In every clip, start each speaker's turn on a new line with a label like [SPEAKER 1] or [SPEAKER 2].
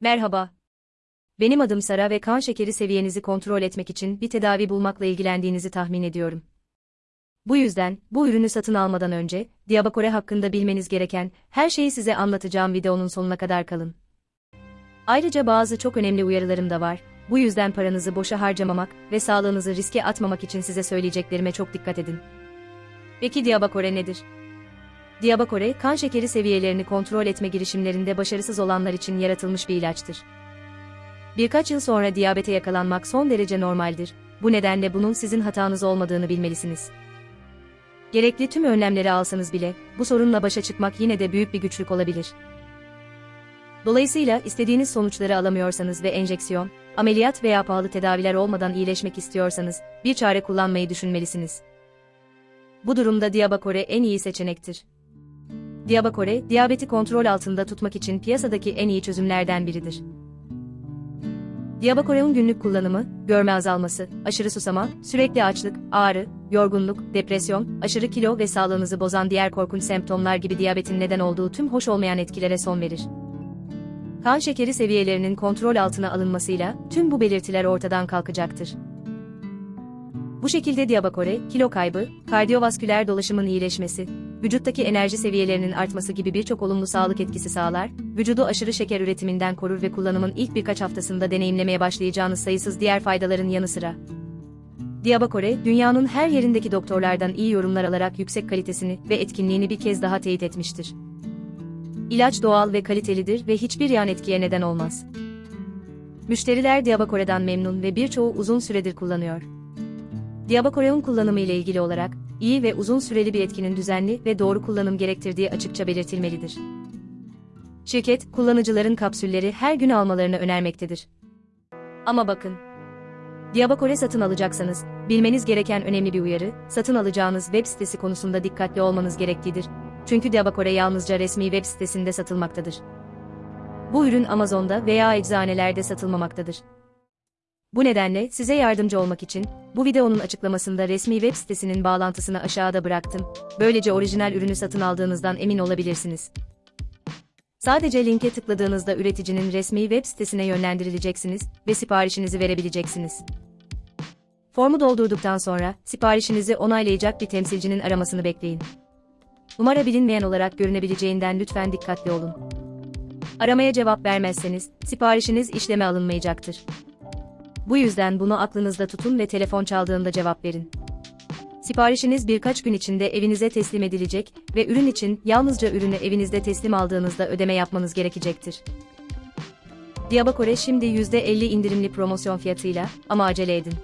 [SPEAKER 1] Merhaba. Benim adım Sara ve kan şekeri seviyenizi kontrol etmek için bir tedavi bulmakla ilgilendiğinizi tahmin ediyorum. Bu yüzden, bu ürünü satın almadan önce, Diabakore hakkında bilmeniz gereken her şeyi size anlatacağım videonun sonuna kadar kalın. Ayrıca bazı çok önemli uyarılarım da var. Bu yüzden paranızı boşa harcamamak ve sağlığınızı riske atmamak için size söyleyeceklerime çok dikkat edin. Peki Diabakore nedir? Diabakore, kan şekeri seviyelerini kontrol etme girişimlerinde başarısız olanlar için yaratılmış bir ilaçtır. Birkaç yıl sonra diyabete yakalanmak son derece normaldir. Bu nedenle bunun sizin hatanız olmadığını bilmelisiniz. Gerekli tüm önlemleri alsanız bile, bu sorunla başa çıkmak yine de büyük bir güçlük olabilir. Dolayısıyla istediğiniz sonuçları alamıyorsanız ve enjeksiyon, ameliyat veya pahalı tedaviler olmadan iyileşmek istiyorsanız, bir çare kullanmayı düşünmelisiniz. Bu durumda Diabakore en iyi seçenektir. Diabakore, diyabeti kontrol altında tutmak için piyasadaki en iyi çözümlerden biridir. Diabakore'un günlük kullanımı, görme azalması, aşırı susama, sürekli açlık, ağrı, yorgunluk, depresyon, aşırı kilo ve sağlığınızı bozan diğer korkunç semptomlar gibi diyabetin neden olduğu tüm hoş olmayan etkilere son verir. Kan şekeri seviyelerinin kontrol altına alınmasıyla tüm bu belirtiler ortadan kalkacaktır. Bu şekilde Diabakore, kilo kaybı, kardiyovasküler dolaşımın iyileşmesi, vücuttaki enerji seviyelerinin artması gibi birçok olumlu sağlık etkisi sağlar, vücudu aşırı şeker üretiminden korur ve kullanımın ilk birkaç haftasında deneyimlemeye başlayacağınız sayısız diğer faydaların yanı sıra. Diabakore, dünyanın her yerindeki doktorlardan iyi yorumlar alarak yüksek kalitesini ve etkinliğini bir kez daha teyit etmiştir. İlaç doğal ve kalitelidir ve hiçbir yan etkiye neden olmaz. Müşteriler Diabakore'den memnun ve birçoğu uzun süredir kullanıyor. Diabakore'un kullanımı ile ilgili olarak, iyi ve uzun süreli bir etkinin düzenli ve doğru kullanım gerektirdiği açıkça belirtilmelidir. Şirket, kullanıcıların kapsülleri her gün almalarını önermektedir. Ama bakın, Diabakore satın alacaksanız, bilmeniz gereken önemli bir uyarı, satın alacağınız web sitesi konusunda dikkatli olmanız gerektiğidir. Çünkü Diabakore yalnızca resmi web sitesinde satılmaktadır. Bu ürün Amazon'da veya eczanelerde satılmamaktadır. Bu nedenle size yardımcı olmak için bu videonun açıklamasında resmi web sitesinin bağlantısını aşağıda bıraktım. Böylece orijinal ürünü satın aldığınızdan emin olabilirsiniz. Sadece linke tıkladığınızda üreticinin resmi web sitesine yönlendirileceksiniz ve siparişinizi verebileceksiniz. Formu doldurduktan sonra siparişinizi onaylayacak bir temsilcinin aramasını bekleyin. Numara bilinmeyen olarak görünebileceğinden lütfen dikkatli olun. Aramaya cevap vermezseniz siparişiniz işleme alınmayacaktır. Bu yüzden bunu aklınızda tutun ve telefon çaldığında cevap verin. Siparişiniz birkaç gün içinde evinize teslim edilecek ve ürün için yalnızca ürünü evinizde teslim aldığınızda ödeme yapmanız gerekecektir. Diabakore şimdi %50 indirimli promosyon fiyatıyla ama acele edin.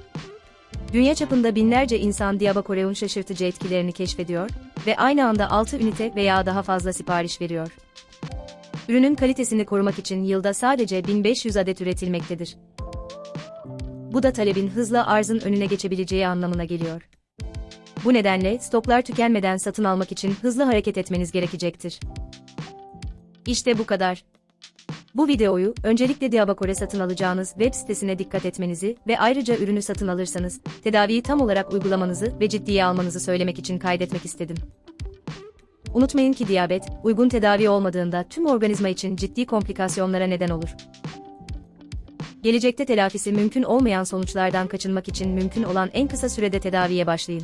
[SPEAKER 1] Dünya çapında binlerce insan Diabakore'un şaşırtıcı etkilerini keşfediyor ve aynı anda 6 ünite veya daha fazla sipariş veriyor. Ürünün kalitesini korumak için yılda sadece 1500 adet üretilmektedir. Bu da talebin hızla arzın önüne geçebileceği anlamına geliyor. Bu nedenle stoklar tükenmeden satın almak için hızlı hareket etmeniz gerekecektir. İşte bu kadar. Bu videoyu öncelikle Diabakore satın alacağınız web sitesine dikkat etmenizi ve ayrıca ürünü satın alırsanız tedaviyi tam olarak uygulamanızı ve ciddiye almanızı söylemek için kaydetmek istedim. Unutmayın ki diyabet, uygun tedavi olmadığında tüm organizma için ciddi komplikasyonlara neden olur. Gelecekte telafisi mümkün olmayan sonuçlardan kaçınmak için mümkün olan en kısa sürede tedaviye başlayın.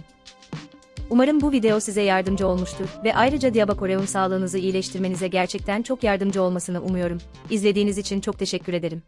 [SPEAKER 1] Umarım bu video size yardımcı olmuştur ve ayrıca Diabakoreum sağlığınızı iyileştirmenize gerçekten çok yardımcı olmasını umuyorum. İzlediğiniz için çok teşekkür ederim.